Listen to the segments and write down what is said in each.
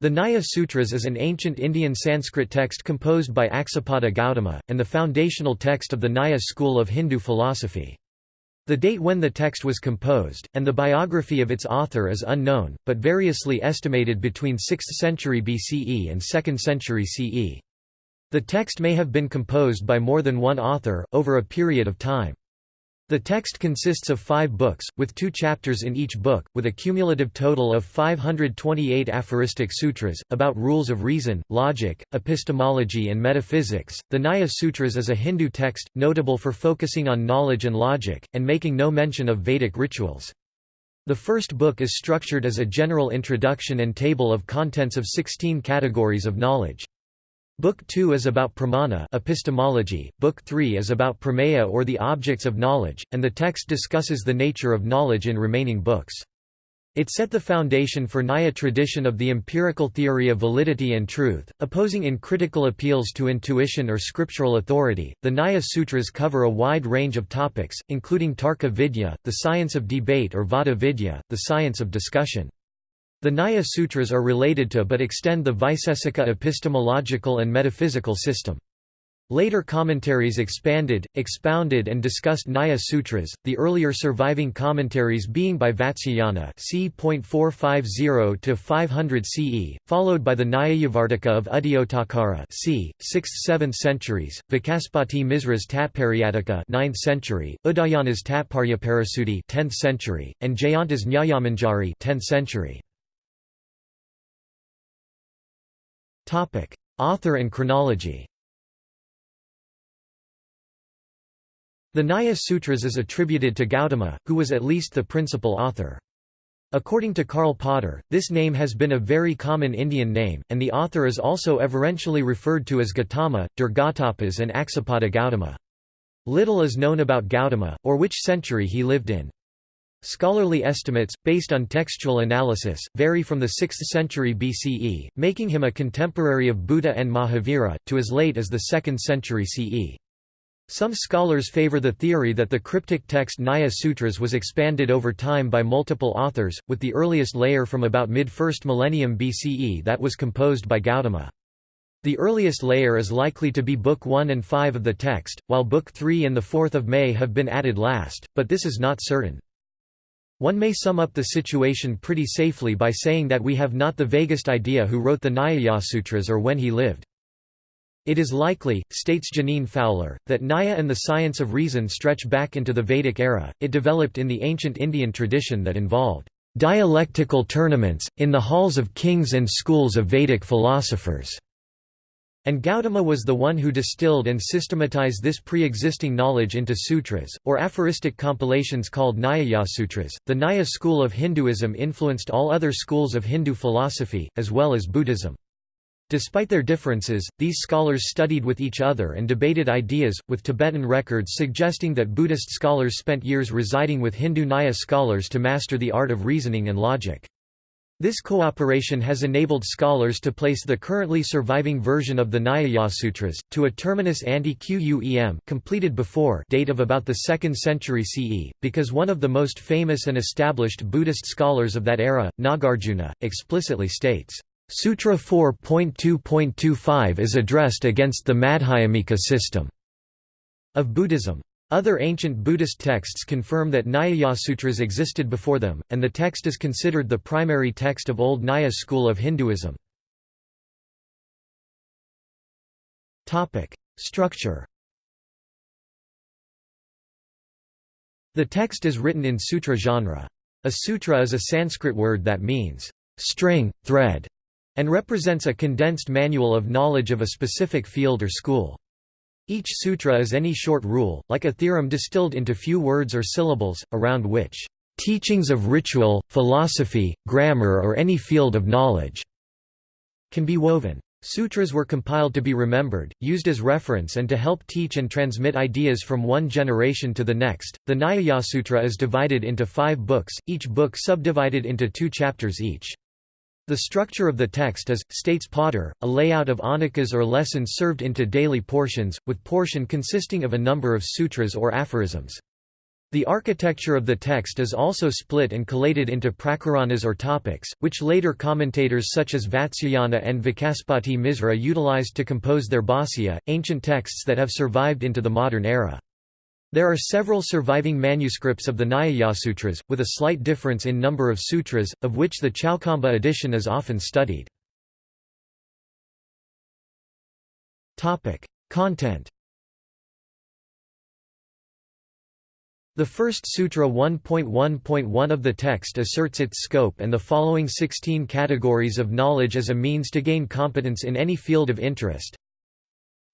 The Nyaya Sutras is an ancient Indian Sanskrit text composed by Aksapada Gautama, and the foundational text of the Nyaya school of Hindu philosophy. The date when the text was composed, and the biography of its author is unknown, but variously estimated between 6th century BCE and 2nd century CE. The text may have been composed by more than one author, over a period of time. The text consists of five books, with two chapters in each book, with a cumulative total of 528 aphoristic sutras, about rules of reason, logic, epistemology, and metaphysics. The Nyaya Sutras is a Hindu text, notable for focusing on knowledge and logic, and making no mention of Vedic rituals. The first book is structured as a general introduction and table of contents of 16 categories of knowledge. Book 2 is about pramana epistemology, Book 3 is about prameya or the objects of knowledge, and the text discusses the nature of knowledge in remaining books. It set the foundation for Nyaya tradition of the empirical theory of validity and truth, opposing in critical appeals to intuition or scriptural authority. The Nyaya Sutras cover a wide range of topics, including Tarka Vidya, the science of debate or Vada Vidya, the science of discussion. The Nyaya Sutras are related to but extend the Vaisesika epistemological and metaphysical system. Later commentaries expanded, expounded and discussed Nyaya Sutras, the earlier surviving commentaries being by Vatsyayana c. 450–500 CE, followed by the Nyayavartika of Udayottakara c. 6th–7th centuries, Vacaspati Misra's Tatparyatika 9th century, Udayana's Tatparyaparisuddhi 10th century, and Jayanta's Nyayamanjari 10th century. Topic: Author and chronology. The Nyaya Sutras is attributed to Gautama, who was at least the principal author. According to Karl Potter, this name has been a very common Indian name, and the author is also everentially referred to as Gautama, Dirghatapas and Aksapada Gautama. Little is known about Gautama, or which century he lived in. Scholarly estimates, based on textual analysis, vary from the 6th century BCE, making him a contemporary of Buddha and Mahavira, to as late as the 2nd century CE. Some scholars favor the theory that the cryptic text Nyaya Sutras was expanded over time by multiple authors, with the earliest layer from about mid-1st millennium BCE that was composed by Gautama. The earliest layer is likely to be Book 1 and 5 of the text, while Book 3 and the 4th of May have been added last, but this is not certain. One may sum up the situation pretty safely by saying that we have not the vaguest idea who wrote the Nyayasutras or when he lived. It is likely, states Jeaneane Fowler, that Nyaya and the science of reason stretch back into the Vedic era. It developed in the ancient Indian tradition that involved dialectical tournaments, in the halls of kings and schools of Vedic philosophers. And Gautama was the one who distilled and systematized this pre-existing knowledge into sutras, or aphoristic compilations called Nyayasutras. The Nyaya school of Hinduism influenced all other schools of Hindu philosophy, as well as Buddhism. Despite their differences, these scholars studied with each other and debated ideas, with Tibetan records suggesting that Buddhist scholars spent years residing with Hindu Nyaya scholars to master the art of reasoning and logic. This cooperation has enabled scholars to place the currently surviving version of the Nyayasutras, to a terminus ante quem completed before date of about the 2nd century CE, because one of the most famous and established Buddhist scholars of that era, Nagarjuna, explicitly states, Sutra 4.2.25 is addressed against the Madhyamika system of Buddhism. Other ancient Buddhist texts confirm that Nyayasutras existed before them, and the text is considered the primary text of Old Nyaya school of Hinduism. Structure The text is written in sutra genre. A sutra is a Sanskrit word that means, string, thread, and represents a condensed manual of knowledge of a specific field or school. Each sutra is any short rule, like a theorem distilled into few words or syllables, around which teachings of ritual, philosophy, grammar or any field of knowledge can be woven. Sutras were compiled to be remembered, used as reference and to help teach and transmit ideas from one generation to the next. The Nyaya Sutra is divided into five books, each book subdivided into two chapters each. The structure of the text is, states Potter, a layout of ahnikas or lessons served into daily portions, with portion consisting of a number of sutras or aphorisms. The architecture of the text is also split and collated into prakaranas or topics, which later commentators such as Vatsyayana and Vacaspati Misra utilized to compose their Bhāsya, ancient texts that have survived into the modern era. There are several surviving manuscripts of the Nyayasutras, with a slight difference in number of sutras, of which the Chowkhamba edition is often studied. Content The first Sutra 1.1.1 of the text asserts its scope and the following 16 categories of knowledge as a means to gain competence in any field of interest.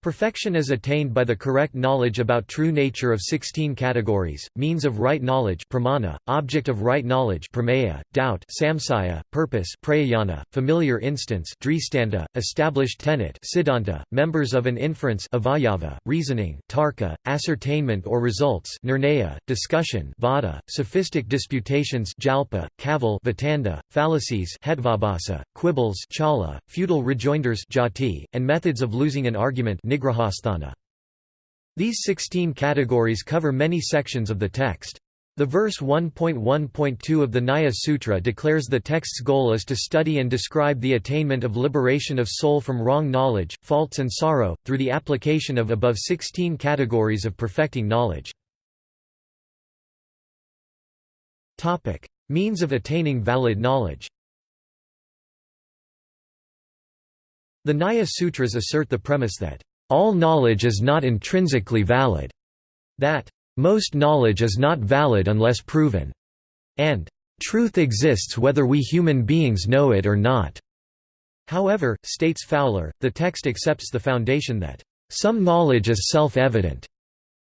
Perfection is attained by the correct knowledge about true nature of 16 categories, means of right knowledge pramana, object of right knowledge prameya, doubt samsaya, purpose prayana, familiar instance dristanda, established tenet siddhanta, members of an inference avayava, reasoning tarka, ascertainment or results nirnaya, discussion vada, sophistic disputations jalpa, cavil vitanda, fallacies hetvabhasa, quibbles chala, futile rejoinders jati, and methods of losing an argument these 16 categories cover many sections of the text. The verse 1.1.2 of the Nyaya Sutra declares the text's goal is to study and describe the attainment of liberation of soul from wrong knowledge, faults and sorrow, through the application of above 16 categories of perfecting knowledge. Means of attaining valid knowledge The Nyaya Sutras assert the premise that all knowledge is not intrinsically valid, that most knowledge is not valid unless proven, and truth exists whether we human beings know it or not. However, states Fowler, the text accepts the foundation that some knowledge is self-evident,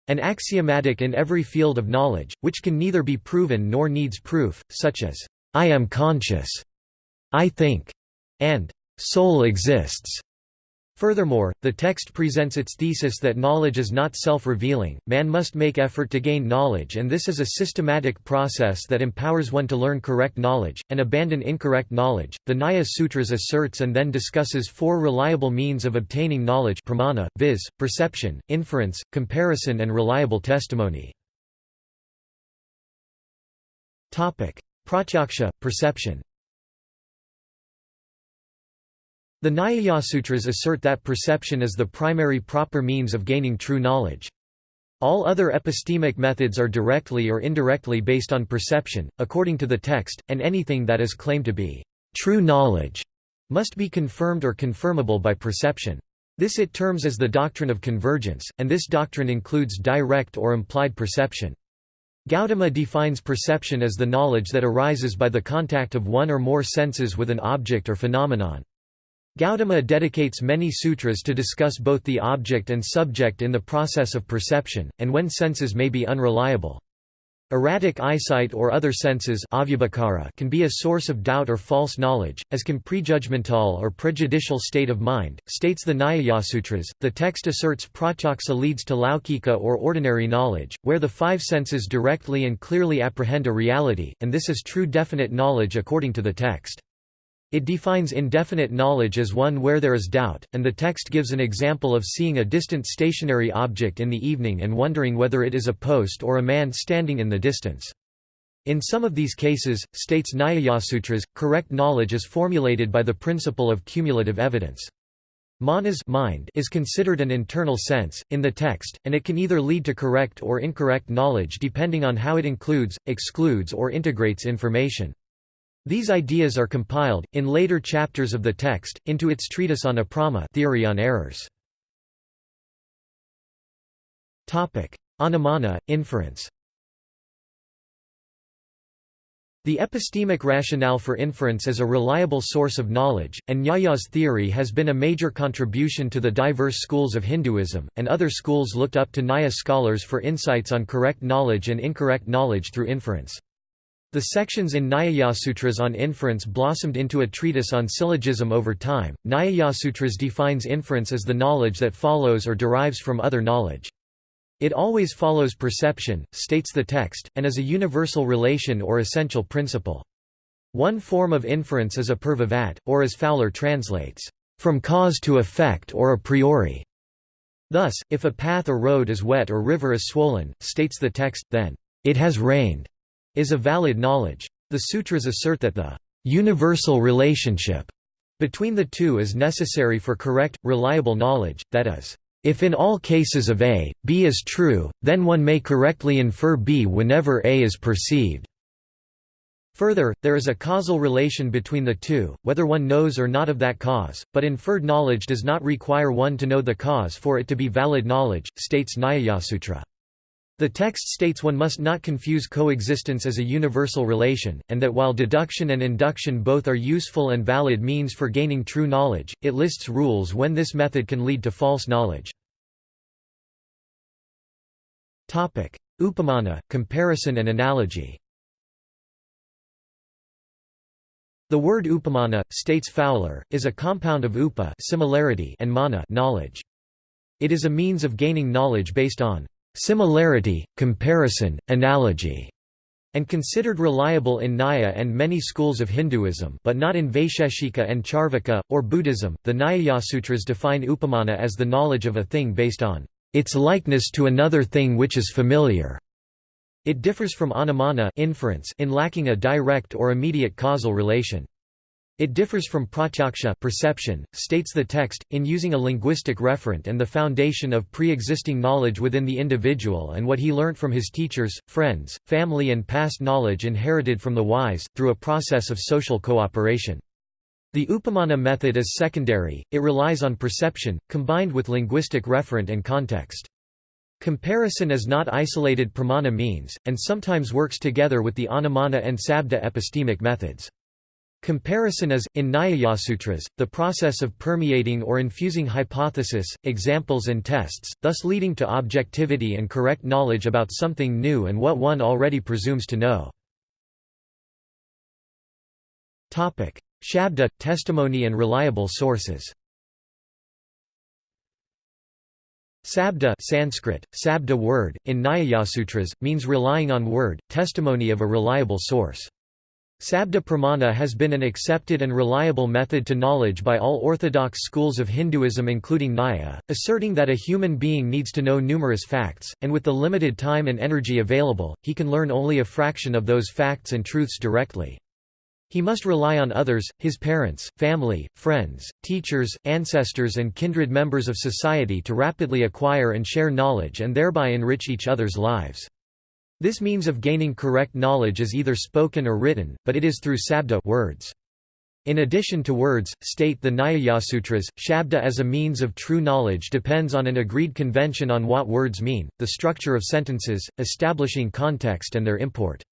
and axiomatic in every field of knowledge, which can neither be proven nor needs proof, such as, I am conscious, I think, and soul exists. Furthermore, the text presents its thesis that knowledge is not self-revealing, man must make effort to gain knowledge and this is a systematic process that empowers one to learn correct knowledge, and abandon incorrect knowledge. The Nyaya Sutras asserts and then discusses four reliable means of obtaining knowledge pramana, viz., perception, inference, comparison and reliable testimony. Pratyaksha, perception the Nyayasutras assert that perception is the primary proper means of gaining true knowledge. All other epistemic methods are directly or indirectly based on perception, according to the text, and anything that is claimed to be true knowledge must be confirmed or confirmable by perception. This it terms as the doctrine of convergence, and this doctrine includes direct or implied perception. Gautama defines perception as the knowledge that arises by the contact of one or more senses with an object or phenomenon. Gautama dedicates many sutras to discuss both the object and subject in the process of perception, and when senses may be unreliable. Erratic eyesight or other senses can be a source of doubt or false knowledge, as can prejudgmental or prejudicial state of mind, states the Nyayasutras. The text asserts pratyaksa leads to laukika or ordinary knowledge, where the five senses directly and clearly apprehend a reality, and this is true definite knowledge according to the text. It defines indefinite knowledge as one where there is doubt, and the text gives an example of seeing a distant stationary object in the evening and wondering whether it is a post or a man standing in the distance. In some of these cases, states Nyayasutras, correct knowledge is formulated by the principle of cumulative evidence. Manas mind is considered an internal sense, in the text, and it can either lead to correct or incorrect knowledge depending on how it includes, excludes or integrates information. These ideas are compiled, in later chapters of the text, into its treatise on aprama theory on errors. Anumana, inference The epistemic rationale for inference as a reliable source of knowledge, and Nyaya's theory has been a major contribution to the diverse schools of Hinduism, and other schools looked up to Nyaya scholars for insights on correct knowledge and incorrect knowledge through inference. The sections in Nyayasutras on inference blossomed into a treatise on syllogism over time. Nyayasutras defines inference as the knowledge that follows or derives from other knowledge. It always follows perception, states the text, and is a universal relation or essential principle. One form of inference is a purvavat, or as Fowler translates, from cause to effect or a priori. Thus, if a path or road is wet or river is swollen, states the text, then it has rained, is a valid knowledge. The sutras assert that the universal relationship between the two is necessary for correct, reliable knowledge, that is, if in all cases of A, B is true, then one may correctly infer B whenever A is perceived. Further, there is a causal relation between the two, whether one knows or not of that cause, but inferred knowledge does not require one to know the cause for it to be valid knowledge, states Nyayasutra. The text states one must not confuse coexistence as a universal relation, and that while deduction and induction both are useful and valid means for gaining true knowledge, it lists rules when this method can lead to false knowledge. Upamana, comparison and analogy The word upamana, states Fowler, is a compound of upa similarity and mana knowledge. It is a means of gaining knowledge based on similarity, comparison, analogy, and considered reliable in Nyaya and many schools of Hinduism but not in Vaisheshika and Charvaka, or Buddhism. The Nyayasutras define upamana as the knowledge of a thing based on its likeness to another thing which is familiar. It differs from anumana inference in lacking a direct or immediate causal relation. It differs from pratyaksha perception, states the text, in using a linguistic referent and the foundation of pre-existing knowledge within the individual and what he learnt from his teachers, friends, family and past knowledge inherited from the wise, through a process of social cooperation. The Upamana method is secondary, it relies on perception, combined with linguistic referent and context. Comparison is not isolated pramana means, and sometimes works together with the anumana and sabda epistemic methods. Comparison is, in Nyayasutras, the process of permeating or infusing hypothesis, examples and tests, thus leading to objectivity and correct knowledge about something new and what one already presumes to know. Shabda – testimony and reliable sources Sabda Sanskrit, sabda word, in Nyayasutras, means relying on word, testimony of a reliable source. Sabda pramana has been an accepted and reliable method to knowledge by all orthodox schools of Hinduism including Nyaya, asserting that a human being needs to know numerous facts, and with the limited time and energy available, he can learn only a fraction of those facts and truths directly. He must rely on others, his parents, family, friends, teachers, ancestors and kindred members of society to rapidly acquire and share knowledge and thereby enrich each other's lives. This means of gaining correct knowledge is either spoken or written, but it is through sabda words. In addition to words, state the Nyayasutras, shabda as a means of true knowledge depends on an agreed convention on what words mean, the structure of sentences, establishing context and their import.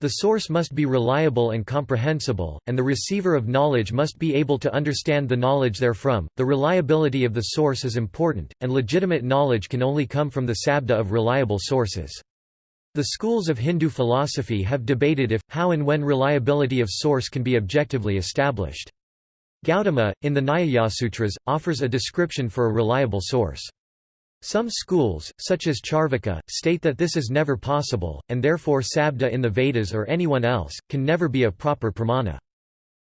The source must be reliable and comprehensible, and the receiver of knowledge must be able to understand the knowledge therefrom. The reliability of the source is important, and legitimate knowledge can only come from the sabda of reliable sources. The schools of Hindu philosophy have debated if, how and when reliability of source can be objectively established. Gautama, in the Nyayasutras, offers a description for a reliable source. Some schools, such as Charvaka, state that this is never possible, and therefore Sabda in the Vedas or anyone else, can never be a proper pramana.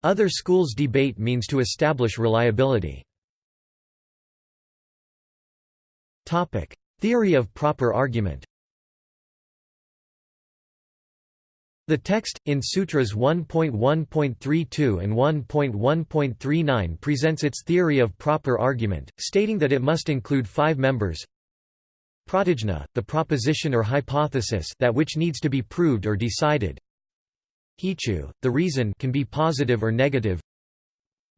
Other schools debate means to establish reliability. Theory of proper argument The text, in Sutras 1.1.32 and 1.1.39 presents its theory of proper argument, stating that it must include five members. Pratijna, the proposition or hypothesis that which needs to be proved or decided. Hetu, the reason can be positive or negative.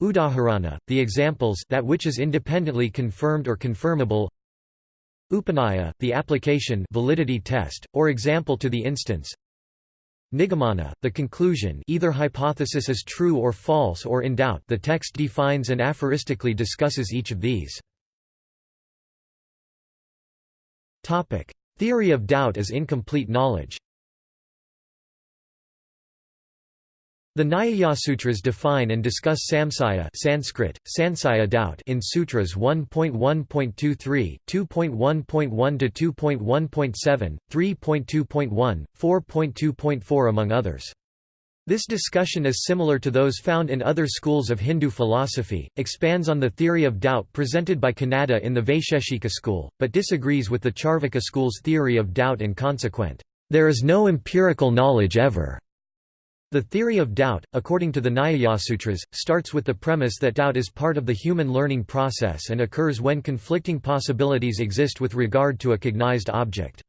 Udaharana, the examples that which is independently confirmed or confirmable. Upanaya, the application validity test, or example to the instance Nigamana, the conclusion either hypothesis is true or false or in doubt the text defines and aphoristically discusses each of these. Theory of doubt as incomplete knowledge The Nyayasutras define and discuss samsaya Sanskrit, sansaya doubt in Sutras 1.1.23, 2.1.1 to 2.1.7, 3.2.1, 4.2.4 among others. This discussion is similar to those found in other schools of Hindu philosophy, expands on the theory of doubt presented by Kanada in the Vaisheshika school, but disagrees with the Charvaka school's theory of doubt and consequent "...there is no empirical knowledge ever." The theory of doubt, according to the Nyayasutras, starts with the premise that doubt is part of the human learning process and occurs when conflicting possibilities exist with regard to a cognized object.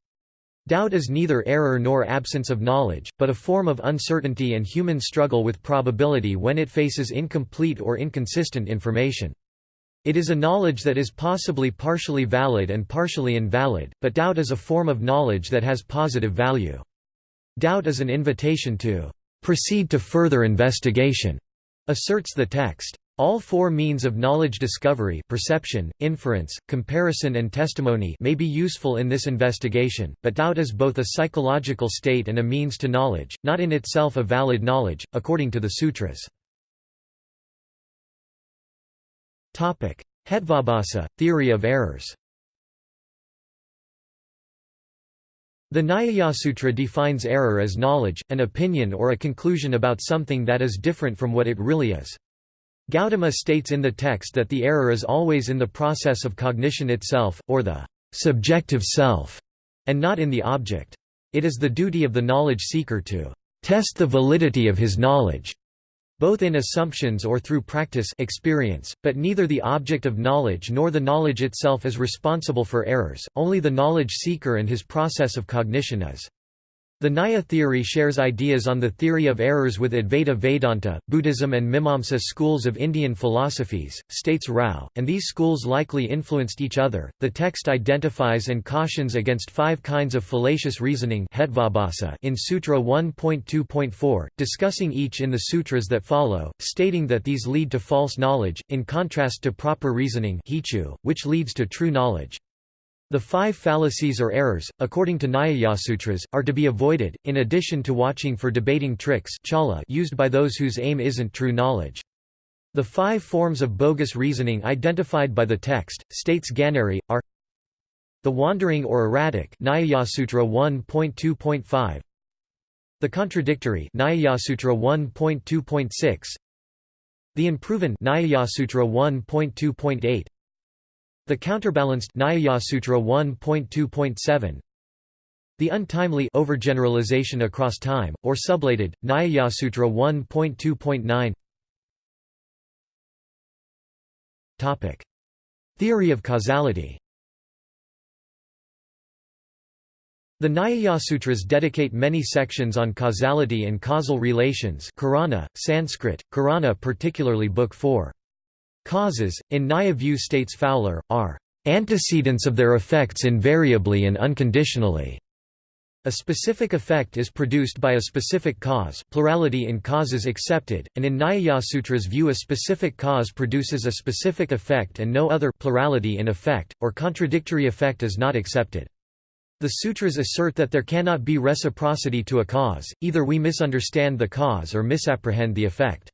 Doubt is neither error nor absence of knowledge, but a form of uncertainty and human struggle with probability when it faces incomplete or inconsistent information. It is a knowledge that is possibly partially valid and partially invalid, but doubt is a form of knowledge that has positive value. Doubt is an invitation to proceed to further investigation, asserts the text. All four means of knowledge discovery perception, inference, comparison and testimony may be useful in this investigation, but doubt is both a psychological state and a means to knowledge, not in itself a valid knowledge, according to the sutras. Hetvabhasa, theory of errors The Nyayasutra defines error as knowledge, an opinion or a conclusion about something that is different from what it really is. Gautama states in the text that the error is always in the process of cognition itself, or the subjective self, and not in the object. It is the duty of the knowledge seeker to test the validity of his knowledge, both in assumptions or through practice experience, but neither the object of knowledge nor the knowledge itself is responsible for errors, only the knowledge seeker and his process of cognition is. The Nyaya theory shares ideas on the theory of errors with Advaita Vedanta, Buddhism and Mimamsa schools of Indian philosophies, states Rao, and these schools likely influenced each other. The text identifies and cautions against five kinds of fallacious reasoning in Sutra 1.2.4, discussing each in the sutras that follow, stating that these lead to false knowledge, in contrast to proper reasoning which leads to true knowledge. The five fallacies or errors, according to Nyayasutras, are to be avoided, in addition to watching for debating tricks used by those whose aim isn't true knowledge. The five forms of bogus reasoning identified by the text, states Ganeri, are the wandering or erratic Nyayasutra 1.2.5 the contradictory Nyayasutra 1.2.6 the unproven Nyayasutra 1.2.8 the counterbalanced Nyayasutra 1.2.7 The untimely overgeneralization across time, or sublated, Nyayasutra 1.2.9 Topic. Theory of causality The Nyayasutras dedicate many sections on causality and causal relations Karana, Sanskrit, Karana particularly Book 4. Causes, in Nyaya view states Fowler, are antecedents of their effects invariably and unconditionally. A specific effect is produced by a specific cause plurality in causes accepted, and in Nyayasutra's view a specific cause produces a specific effect and no other plurality in effect, or contradictory effect is not accepted. The sutras assert that there cannot be reciprocity to a cause, either we misunderstand the cause or misapprehend the effect.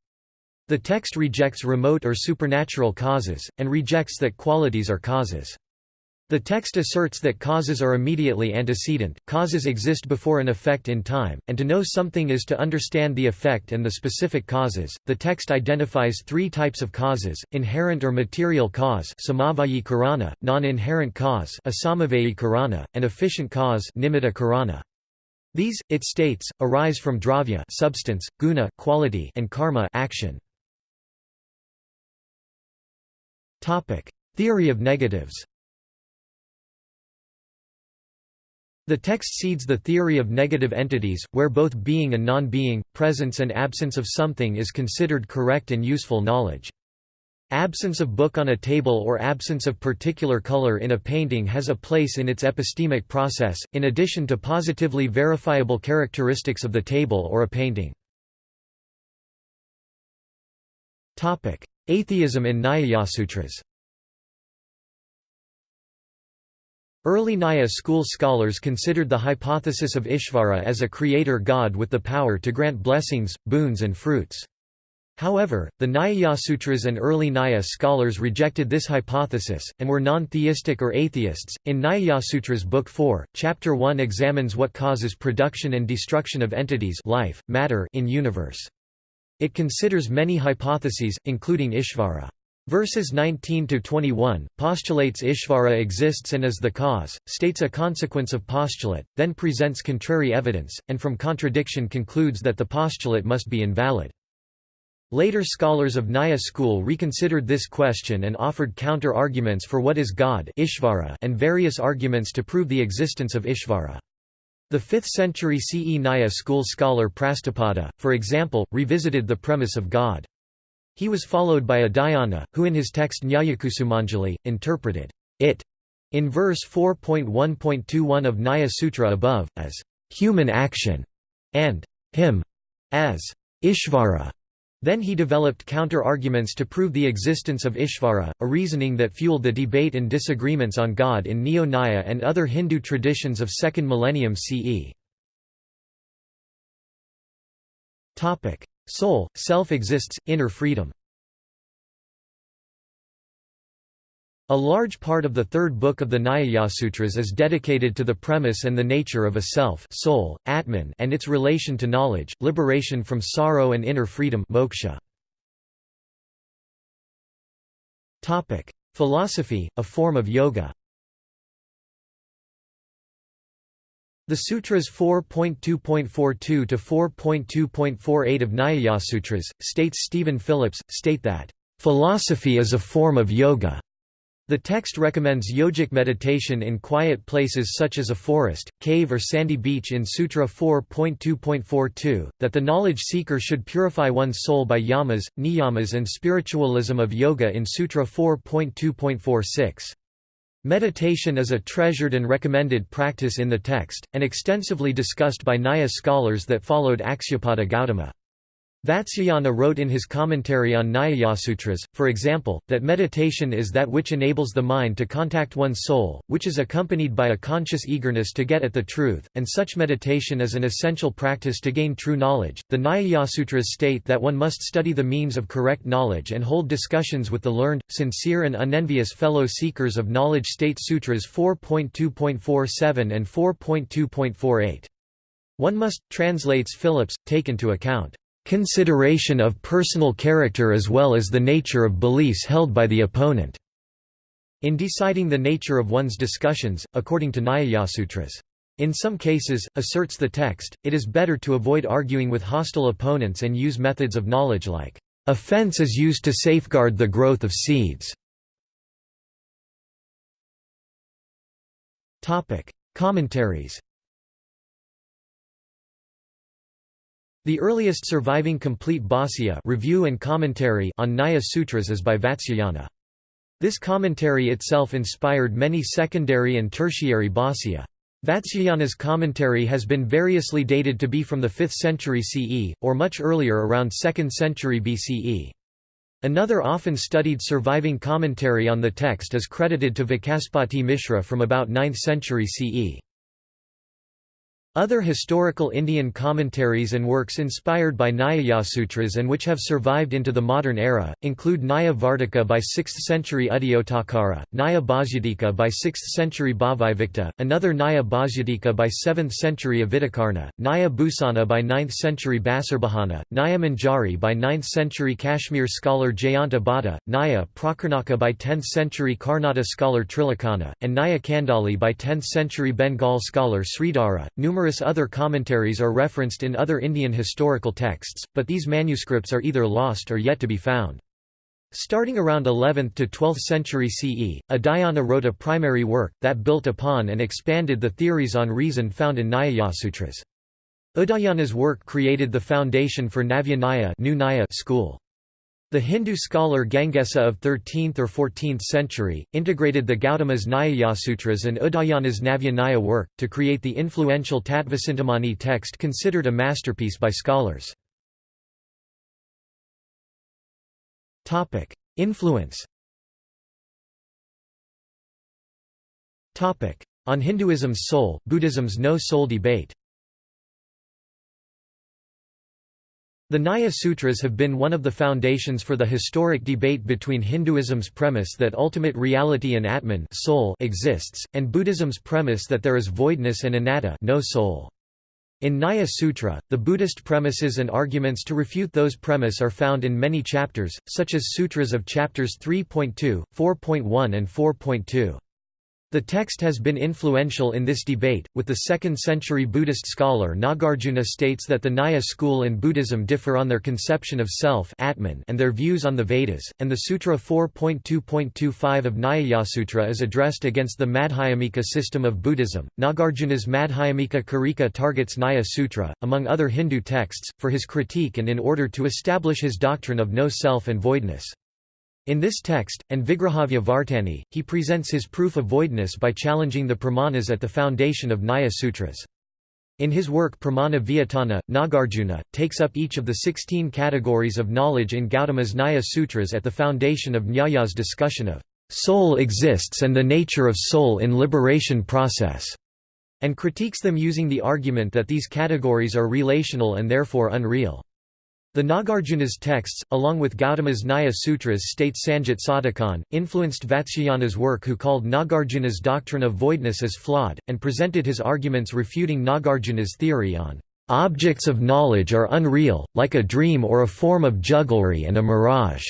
The text rejects remote or supernatural causes, and rejects that qualities are causes. The text asserts that causes are immediately antecedent, causes exist before an effect in time, and to know something is to understand the effect and the specific causes. The text identifies three types of causes: inherent or material cause, non-inherent cause, asamavayi and efficient cause, nimitta karana. These, it states, arise from dravya, substance, guna, quality, and karma, action. Theory of negatives. The text seeds the theory of negative entities, where both being and non-being, presence and absence of something is considered correct and useful knowledge. Absence of book on a table or absence of particular color in a painting has a place in its epistemic process, in addition to positively verifiable characteristics of the table or a painting. Atheism in Nyayasutras Early Nyaya school scholars considered the hypothesis of Ishvara as a creator god with the power to grant blessings, boons and fruits. However, the Nyayasutras and early Nyaya scholars rejected this hypothesis, and were non-theistic or atheists. In Nyayasutras Book 4, Chapter 1 examines what causes production and destruction of entities life, matter in universe. It considers many hypotheses, including Ishvara. Verses 19 to 21 postulates Ishvara exists and is the cause, states a consequence of postulate, then presents contrary evidence, and from contradiction concludes that the postulate must be invalid. Later scholars of Nyaya school reconsidered this question and offered counter-arguments for what is God Ishvara and various arguments to prove the existence of Ishvara. The 5th century CE Nyaya school scholar Prastapada, for example, revisited the premise of God. He was followed by Udayana, who in his text Nyayakusumanjali, interpreted it in verse 4.1.21 of Nyaya Sutra above, as human action, and him as Ishvara. Then he developed counter-arguments to prove the existence of Ishvara, a reasoning that fueled the debate and disagreements on God in Neo-Nyaya and other Hindu traditions of 2nd millennium CE. Soul, self exists, inner freedom. A large part of the third book of the Nyaya-sutras is dedicated to the premise and the nature of a self soul, Atman and its relation to knowledge, liberation from sorrow and inner freedom moksha. Philosophy, a form of yoga The Sutras 4.2.42 to 4.2.48 of Nyaya-sutras, states Stephen Phillips, state that, "...philosophy is a form of yoga." The text recommends yogic meditation in quiet places such as a forest, cave or sandy beach in Sutra 4.2.42, that the knowledge seeker should purify one's soul by yamas, niyamas and spiritualism of yoga in Sutra 4.2.46. Meditation is a treasured and recommended practice in the text, and extensively discussed by Nyaya scholars that followed Akshapada Gautama. Vatsyayana wrote in his commentary on Nyayasutras, for example, that meditation is that which enables the mind to contact one's soul, which is accompanied by a conscious eagerness to get at the truth, and such meditation is an essential practice to gain true knowledge. The Nyayasutras state that one must study the means of correct knowledge and hold discussions with the learned, sincere, and unenvious fellow seekers of knowledge. State Sutras 4.2.47 and 4.2.48. One must, translates Phillips, take into account consideration of personal character as well as the nature of beliefs held by the opponent." in deciding the nature of one's discussions, according to Nyayasutras. In some cases, asserts the text, it is better to avoid arguing with hostile opponents and use methods of knowledge like, "...a fence is used to safeguard the growth of seeds." Commentaries The earliest surviving complete Bhāsya review and commentary on Nyaya Sutras is by Vatsyayana. This commentary itself inspired many secondary and tertiary Bhāsya. Vatsyayana's commentary has been variously dated to be from the 5th century CE, or much earlier around 2nd century BCE. Another often studied surviving commentary on the text is credited to Vacaspati Mishra from about 9th century CE. Other historical Indian commentaries and works inspired by Nyayasutras and which have survived into the modern era, include Nyaya Vartika by 6th century Udayottakara, Nyaya Bhasyatika by 6th century Bhavivikta, another Nyaya Bhasyatika by 7th century Aviddhakarna, Nyaya Bhusana by 9th century Basarbahana, Nyaya Manjari by 9th century Kashmir scholar Jayanta Bhatta, Nyaya Prakirnaka by 10th century Karnata scholar Trilocana, and Nyaya Kandali by 10th century Bengal scholar Sridhara. Numerous other commentaries are referenced in other Indian historical texts, but these manuscripts are either lost or yet to be found. Starting around 11th to 12th century CE, Udayana wrote a primary work, that built upon and expanded the theories on reason found in Nyayasutras. Udayana's work created the foundation for Navya Nyaya school. The Hindu scholar Gangesa of 13th or 14th century, integrated the Gautama's Nyayasutras and Udayana's Navya work, to create the influential Tattvacintamani text considered a masterpiece by scholars. Influence On Hinduism's soul, Buddhism's no-soul debate The Nyaya Sutras have been one of the foundations for the historic debate between Hinduism's premise that ultimate reality and Atman soul exists, and Buddhism's premise that there is voidness and anatta no soul. In Nyaya Sutra, the Buddhist premises and arguments to refute those premise are found in many chapters, such as sutras of chapters 3.2, 4.1 and 4.2. The text has been influential in this debate, with the 2nd century Buddhist scholar Nagarjuna states that the Nyaya school in Buddhism differ on their conception of self Atman and their views on the Vedas, and the Sutra 4.2.25 of Nyayasutra is addressed against the Madhyamika system of Buddhism. Nagarjuna's Madhyamika Karika targets Nyaya Sutra, among other Hindu texts, for his critique and in order to establish his doctrine of no self and voidness. In this text, and Vigrahavya Vartani, he presents his proof of voidness by challenging the pramanas at the foundation of Nyaya Sutras. In his work Pramana Vyatana, Nagarjuna, takes up each of the sixteen categories of knowledge in Gautama's Nyaya Sutras at the foundation of Nyaya's discussion of soul exists and the nature of soul in liberation process, and critiques them using the argument that these categories are relational and therefore unreal. The Nagarjuna's texts, along with Gautama's Nyaya Sutras state Sanjit Sadhukhan, influenced Vatsyayana's work who called Nagarjuna's doctrine of voidness as flawed, and presented his arguments refuting Nagarjuna's theory on "...objects of knowledge are unreal, like a dream or a form of jugglery and a mirage."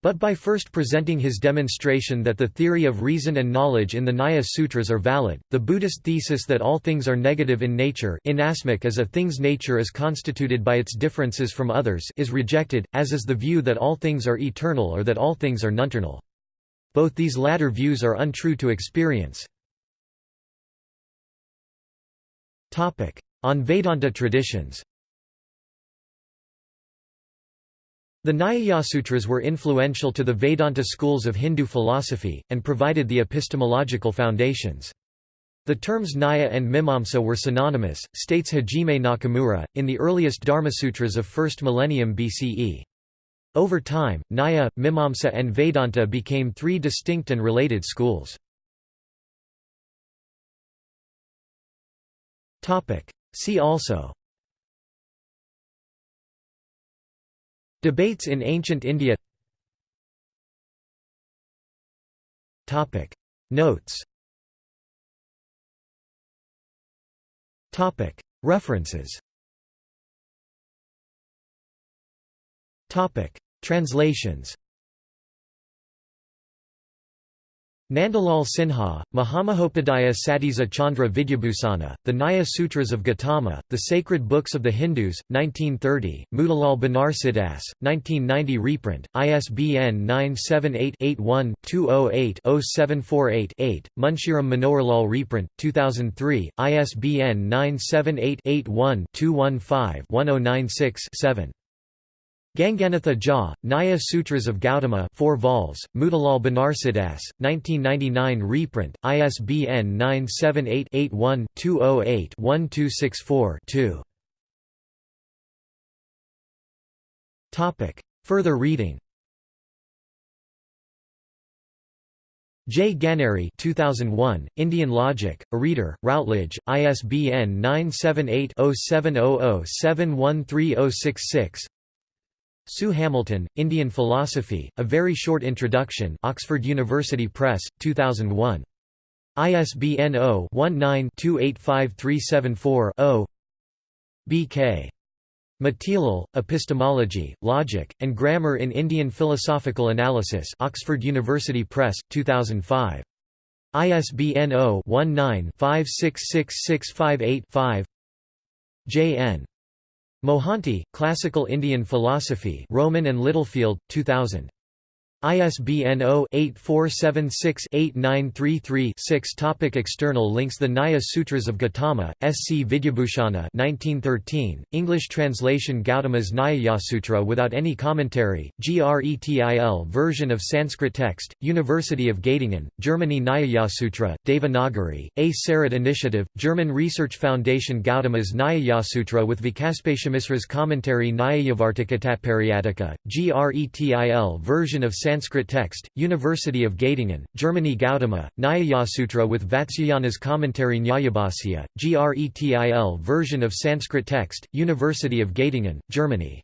But by first presenting his demonstration that the theory of reason and knowledge in the Nyaya Sutras are valid, the Buddhist thesis that all things are negative in nature inasmuch as a thing's nature is constituted by its differences from others is rejected, as is the view that all things are eternal or that all things are nonternal. Both these latter views are untrue to experience. On Vedanta traditions The Nyayasutras were influential to the Vedanta schools of Hindu philosophy, and provided the epistemological foundations. The terms Nyaya and Mimamsa were synonymous, states Hajime Nakamura, in the earliest Dharmasutras of 1st millennium BCE. Over time, Nyaya, Mimamsa and Vedanta became three distinct and related schools. See also Debates in ancient India. Notes. References. Translations Nandalal Sinha, Mahamahopadhyaya Satisa Chandra Vidyabhusana, The Nyaya Sutras of Gautama, The Sacred Books of the Hindus, 1930, Motilal Banarsidass, 1990 reprint, ISBN 978-81-208-0748-8, Munshiram Manoharlal reprint, 2003, ISBN 978-81-215-1096-7. Ganganatha Jha, Nyaya Sutras of Gautama 4 vols, Motilal Banarsidass, 1999 reprint, ISBN 978-81-208-1264-2 Further reading. J. Ganeri 2001, Indian Logic, a Reader, Routledge, ISBN 978 0700 713066 Sue Hamilton, Indian Philosophy, A Very Short Introduction Oxford University Press, 2001. ISBN 0-19-285374-0 B.K. Matilal, Epistemology, Logic, and Grammar in Indian Philosophical Analysis Oxford University Press, 2005. ISBN 0-19-566658-5 J.N. Mohanty, Classical Indian Philosophy Rowman and Littlefield, 2000. ISBN 0-8476-8933-6 Topic External links The Nyaya Sutras of Gautama, S. C. Vidyabhushana 1913, English translation Gautama's Nyayasutra without any commentary, GRETIL version of Sanskrit text, University of Göttingen, Germany Nyayasutra, Devanagari, A. SARIT Initiative, German Research Foundation Gautama's Nyayasutra with Vacaspatimisra's commentary Nyayavartikatatparyatika, GRETIL version of Sanskrit text, University of Göttingen, Germany Gautama, Nyayasutra with Vatsyayana's commentary Nyayabhasya, GRETIL version of Sanskrit text, University of Göttingen, Germany